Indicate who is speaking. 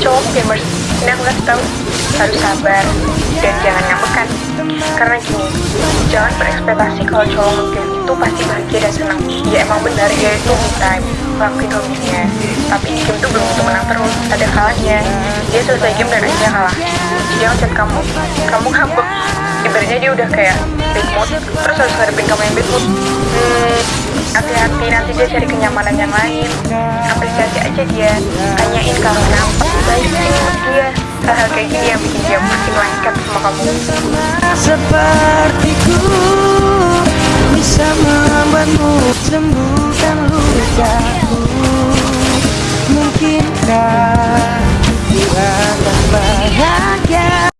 Speaker 1: cowok gamers ini aku kasih tahu harus sabar dan jangan ngambekan karena gini jangan berekspektasi kalau cowok ngegame itu pasti bahagia dan senang. Ya emang benar dia itu me time ngelakuin hobinya tapi di game itu belum tentu menang terus ada kalahnya. Dia selesai game dan akhirnya kalah. Dia ngechat kamu kamu ngambek. Ibaratnya dia udah kayak bad mood terus harus ngadepin kamu yang bad mood. Hmm, hati-hati nanti dia cari kenyamanan yang lain. Apresiasi aja dia tanyain kalau kenapa kayak gini yang bikin dia makin lengket sama kamu.
Speaker 2: Sepertiku bisa membuatmu sembuhkan lukaku mungkinkah